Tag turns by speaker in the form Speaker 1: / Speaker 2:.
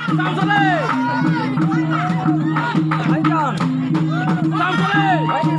Speaker 1: ভাইজান ভাইজান